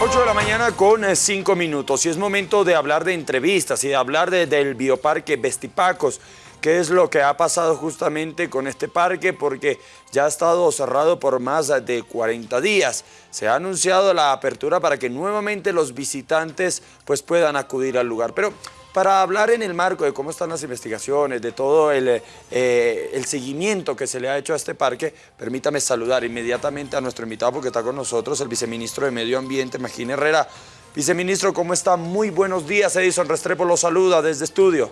8 de la mañana con 5 minutos y es momento de hablar de entrevistas y de hablar del bioparque Vestipacos. ¿Qué es lo que ha pasado justamente con este parque? Porque ya ha estado cerrado por más de 40 días. Se ha anunciado la apertura para que nuevamente los visitantes pues, puedan acudir al lugar. Pero para hablar en el marco de cómo están las investigaciones, de todo el, eh, el, seguimiento que se le ha hecho a este parque, permítame saludar inmediatamente a nuestro invitado porque está con nosotros el viceministro de Medio Ambiente, Magín Herrera. Viceministro, ¿cómo está? Muy buenos días. Edison Restrepo lo saluda desde estudio.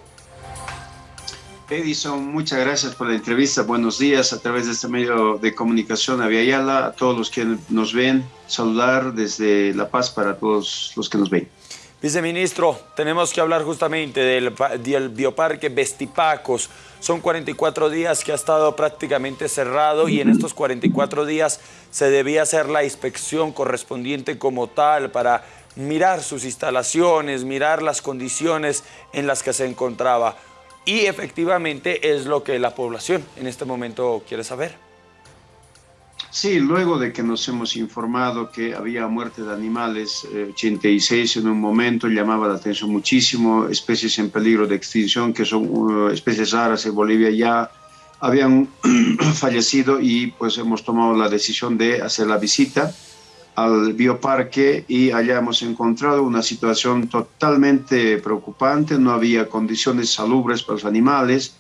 Edison, muchas gracias por la entrevista. Buenos días a través de este medio de comunicación a Viayala, a todos los que nos ven, saludar desde La Paz para todos los que nos ven. Viceministro, tenemos que hablar justamente del, del, bioparque Vestipacos. Son 44 días que ha estado prácticamente cerrado y en estos 44 días se debía hacer la inspección correspondiente como tal para mirar sus instalaciones, mirar las condiciones en las que se encontraba. Y efectivamente es lo que la población en este momento quiere saber. Sí, luego de que nos hemos informado que había muerte de animales, 86 eh, en un momento llamaba la atención muchísimo, especies en peligro de extinción, que son uh, especies raras en Bolivia ya habían fallecido y pues hemos tomado la decisión de hacer la visita al bioparque y allá hemos encontrado una situación totalmente preocupante, no había condiciones salubres para los animales,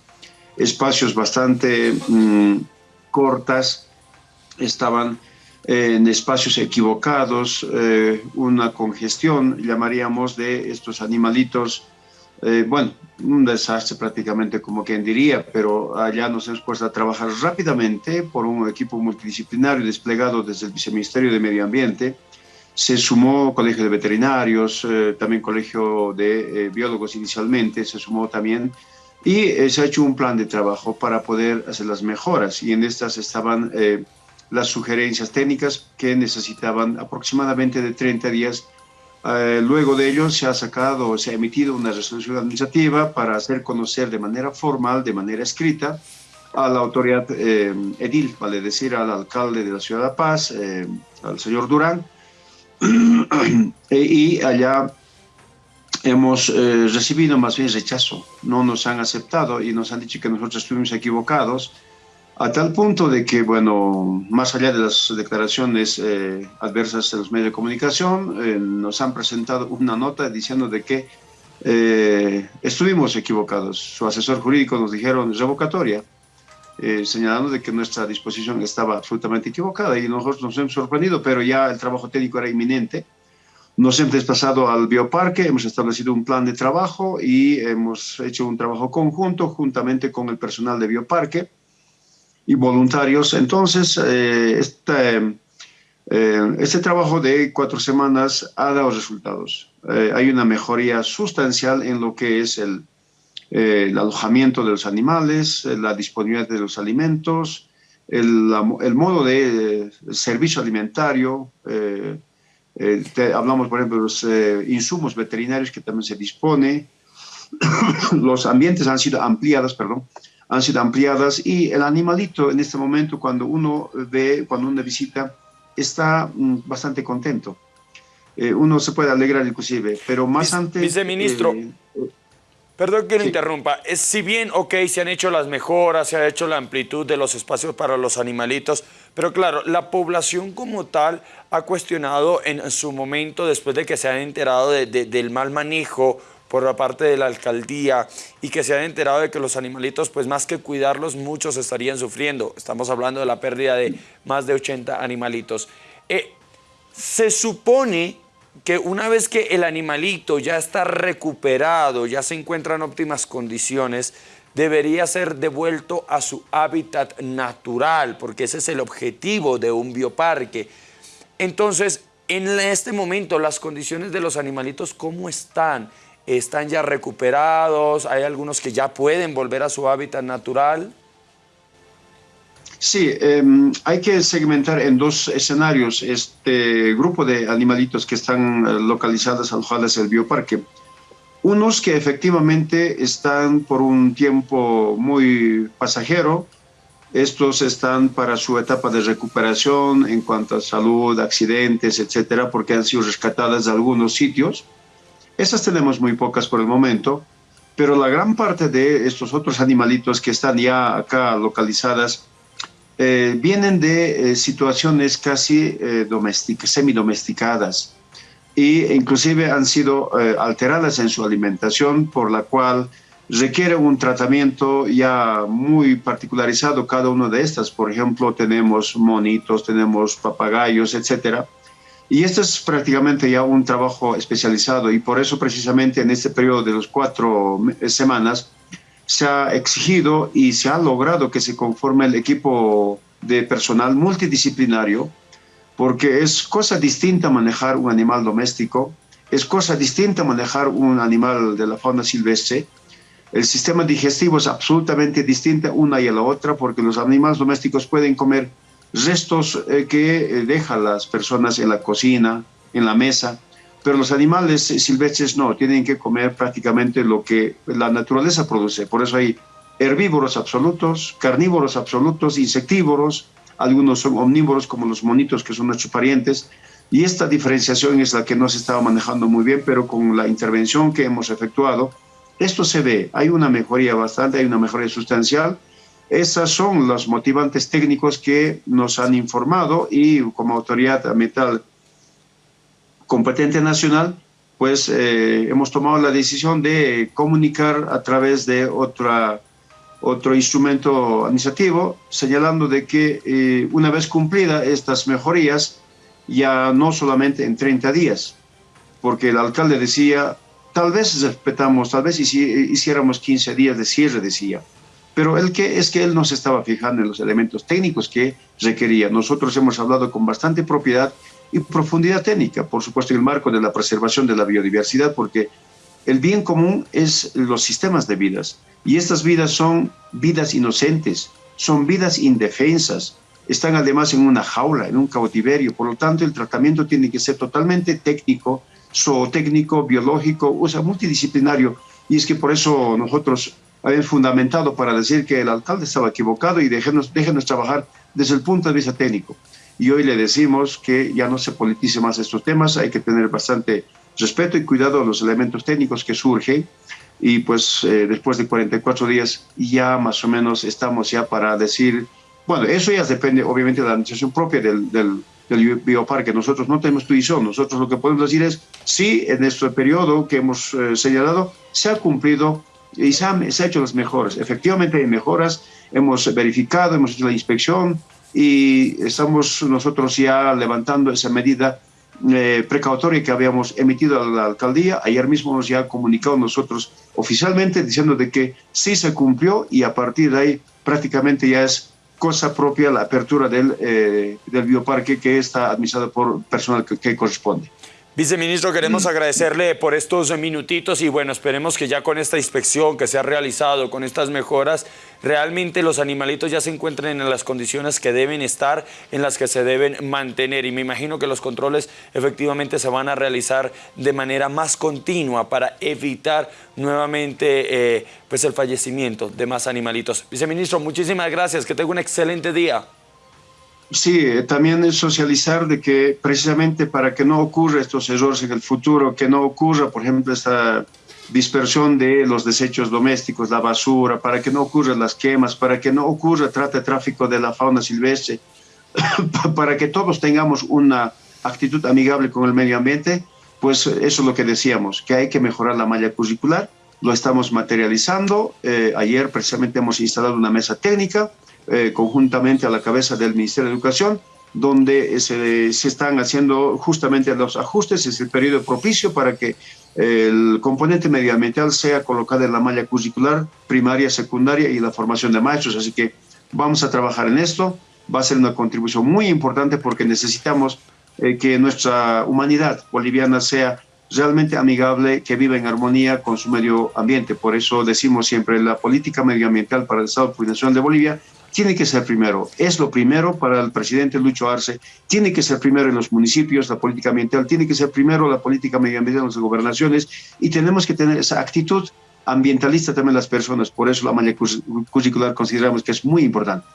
espacios bastante mm, cortas, estaban en espacios equivocados, eh, una congestión, llamaríamos, de estos animalitos, eh, bueno, un desastre prácticamente como quien diría, pero allá nos hemos puesto a trabajar rápidamente por un equipo multidisciplinario desplegado desde el Viceministerio de Medio Ambiente. Se sumó Colegio de Veterinarios, eh, también Colegio de Biólogos inicialmente, se sumó también y se ha hecho un plan de trabajo para poder hacer las mejoras y en estas estaban las sugerencias técnicas que necesitaban aproximadamente de 30 días. Eh, luego de ello se ha sacado, se ha emitido una resolución administrativa para hacer conocer de manera formal, de manera escrita, a la autoridad eh, edil, vale decir, al alcalde de la ciudad de La Paz, eh, al señor Durán, y allá hemos recibido más bien rechazo, no nos han aceptado y nos han dicho que nosotros estuvimos equivocados, a tal punto de que, bueno, más allá de las declaraciones eh, adversas de los medios de comunicación, eh, nos han presentado una nota diciendo de que eh, estuvimos equivocados. Su asesor jurídico nos dijeron revocatoria, señalando de que nuestra disposición estaba absolutamente equivocada y nosotros nos hemos sorprendido, pero ya el trabajo técnico era inminente. Nos hemos desplazado al bioparque, hemos establecido un plan de trabajo y hemos hecho un trabajo conjunto juntamente con el personal de bioparque y voluntarios. Entonces, este, este trabajo de cuatro semanas ha dado resultados. Hay una mejoría sustancial en lo que es el, el alojamiento de los animales, la disponibilidad de los alimentos, el, el modo de servicio alimentario. hablamos, por ejemplo, de los insumos veterinarios que también se dispone. los ambientes han sido ampliados, perdón, han sido ampliadas y el animalito en este momento cuando uno ve, cuando uno visita, está mm, bastante contento. Eh, uno se puede alegrar inclusive, pero más antes... Viceministro, eh, perdón que lo interrumpa, es, si bien, ok, se han hecho las mejoras, se ha hecho la amplitud de los espacios para los animalitos, pero claro, la población como tal ha cuestionado en su momento, después de que se han enterado del mal manejo por la parte de la alcaldía y que se han enterado de que los animalitos, pues más que cuidarlos, muchos estarían sufriendo. Estamos hablando de la pérdida de más de 80 animalitos. Eh, se supone que una vez que el animalito ya está recuperado, ya se encuentra en óptimas condiciones, debería ser devuelto a su hábitat natural, porque ese es el objetivo de un bioparque. Entonces, en este momento, las condiciones de los animalitos, ¿cómo están? Están ya recuperados, hay algunos que ya pueden volver a su hábitat natural. Sí, em, hay que segmentar en dos escenarios este grupo de animalitos que están eh, localizados alojados en el bioparque. Unos que efectivamente están por un tiempo muy pasajero, Estos están para su etapa de recuperación en cuanto a salud, accidentes, etcétera, porque han sido rescatadas de algunos sitios. Esas tenemos muy pocas por el momento, pero la gran parte de estos otros animalitos que están ya acá localizadas eh, vienen de eh, situaciones casi eh, semidomesticadas e inclusive han sido eh, alteradas en su alimentación, por la cual requiere un tratamiento ya muy particularizado cada una de estas. Por ejemplo, tenemos monitos, tenemos papagayos, etcétera. Y este es prácticamente ya un trabajo especializado y por eso precisamente en este periodo de los cuatro semanas se ha exigido y se ha logrado que se conforme el equipo de personal multidisciplinario porque es cosa distinta manejar un animal doméstico, es cosa distinta manejar un animal de la fauna silvestre, el sistema digestivo es absolutamente distinto una y la otra porque los animales domésticos pueden comer restos eh, que eh, dejan las personas en la cocina, en la mesa, pero los animales silvestres no, tienen que comer prácticamente lo que la naturaleza produce. Por eso hay herbívoros absolutos, carnívoros absolutos, insectívoros, algunos son omnívoros como los monitos que son nuestros parientes, y esta diferenciación es la que no se estaba manejando muy bien, pero con la intervención que hemos efectuado, esto se ve, hay una mejoría bastante, hay una mejoría sustancial. Esas son los motivantes técnicos que nos han informado y como autoridad ambiental competente nacional, pues eh, hemos tomado la decisión de comunicar a través de otra, otro instrumento administrativo, señalando de que eh, una vez cumplida estas mejorías, ya no solamente en 30 días, porque el alcalde decía Tal vez respetamos, tal vez hiciéramos 15 días de cierre, decía. Pero el que es que él no se estaba fijando en los elementos técnicos que requería. Nosotros hemos hablado con bastante propiedad y profundidad técnica, por supuesto en el marco de la preservación de la biodiversidad, porque el bien común es los sistemas de vidas. Y estas vidas son vidas inocentes, son vidas indefensas, están además en una jaula, en un cautiverio. Por lo tanto, el tratamiento tiene que ser totalmente técnico, zootécnico, biológico, o sea, multidisciplinario. Y es que por eso nosotros habíamos fundamentado para decir que el alcalde estaba equivocado y déjenos, déjenos trabajar desde el punto de vista técnico. Y hoy le decimos que ya no se politice más estos temas, hay que tener bastante respeto y cuidado a los elementos técnicos que surgen. Y pues eh, después de 44 días ya más o menos estamos ya para decir, bueno, eso ya depende obviamente de la administración propia del, del del bioparque. Nosotros no tenemos tuición, nosotros lo que podemos decir es, sí, en este periodo que hemos eh, señalado, se ha cumplido y se han, hecho las mejoras. Efectivamente hay mejoras, hemos verificado, hemos hecho la inspección y estamos nosotros ya levantando esa medida eh, precautoria que habíamos emitido a la alcaldía. Ayer mismo nos ya comunicado nosotros oficialmente diciendo de que sí se cumplió y a partir de ahí prácticamente ya es cosa propia la apertura del, eh, del bioparque que está administrado por personal que corresponde. Viceministro, queremos mm. agradecerle por estos minutitos y bueno, esperemos que ya con esta inspección que se ha realizado, con estas mejoras, realmente los animalitos ya se encuentren en las condiciones que deben estar, en las que se deben mantener. Y me imagino que los controles efectivamente se van a realizar de manera más continua para evitar nuevamente eh, pues el fallecimiento de más animalitos. Viceministro, muchísimas gracias, que tenga un excelente día. Sí, eh, también socializar de que precisamente para que no ocurra estos errores en el futuro, que no ocurra, por ejemplo, esta dispersión de los desechos domésticos, la basura, para que no ocurran las quemas, para que no ocurra trata de tráfico de la fauna silvestre, para que todos tengamos una actitud amigable con el medio ambiente, pues eso es lo que decíamos, que hay que mejorar la malla curricular, lo estamos materializando. Eh, ayer precisamente hemos instalado una mesa técnica, eh, conjuntamente a la cabeza del Ministerio de Educación, donde se, se, están haciendo justamente los ajustes, es el periodo propicio para que el componente medioambiental sea colocado en la malla curricular primaria, secundaria y la formación de maestros. Así que vamos a trabajar en esto, va a ser una contribución muy importante porque necesitamos eh, que nuestra humanidad boliviana sea realmente amigable, que viva en armonía con su medio ambiente. Por eso decimos siempre la política medioambiental para el Estado Plurinacional de Bolivia tiene que ser primero. Es lo primero para el presidente Lucho Arce. Tiene que ser primero en los municipios la política ambiental, tiene que ser primero la política medioambiental en las gobernaciones y tenemos que tener esa actitud ambientalista también las personas. Por eso la malla curricular consideramos que es muy importante.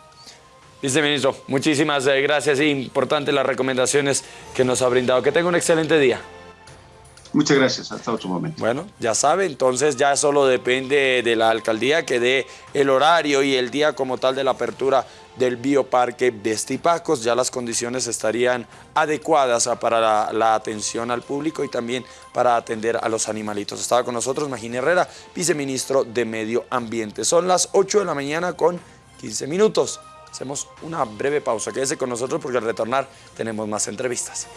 Viceministro, muchísimas eh, gracias importantes las recomendaciones que nos ha brindado. Que tenga un excelente día. Muchas gracias, hasta otro momento. Bueno, ya sabe, entonces ya solo depende de la alcaldía que dé el horario y el día como tal de la apertura del bioparque de Estipacos. Ya las condiciones estarían adecuadas para la, la, atención al público y también para atender a los animalitos. Estaba con nosotros Magín Herrera, viceministro de Medio Ambiente. Son las 8 de la mañana con 15 minutos. Hacemos una breve pausa. Quédese con nosotros porque al retornar tenemos más entrevistas.